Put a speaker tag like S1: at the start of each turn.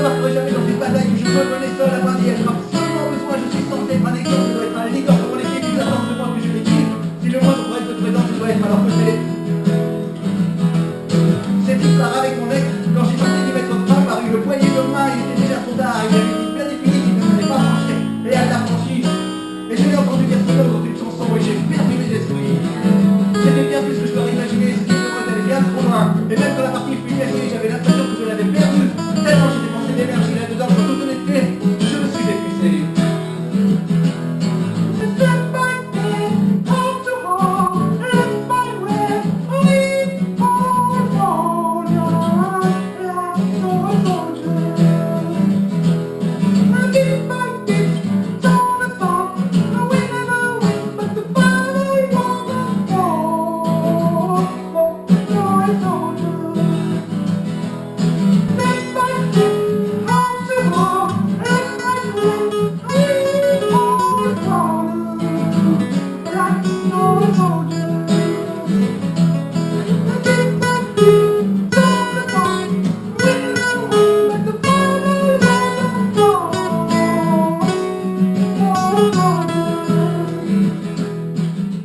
S1: me marquerai jamais dans une bataille où je me menais seul à partir. Je marque seulement besoin, je suis censé être un exemple, je dois être un leader pour mon équipe, ils attendent de moi que je les guide. Si le moindre reste présent, je dois être à leur côté. C'est tout ça avec mon ex.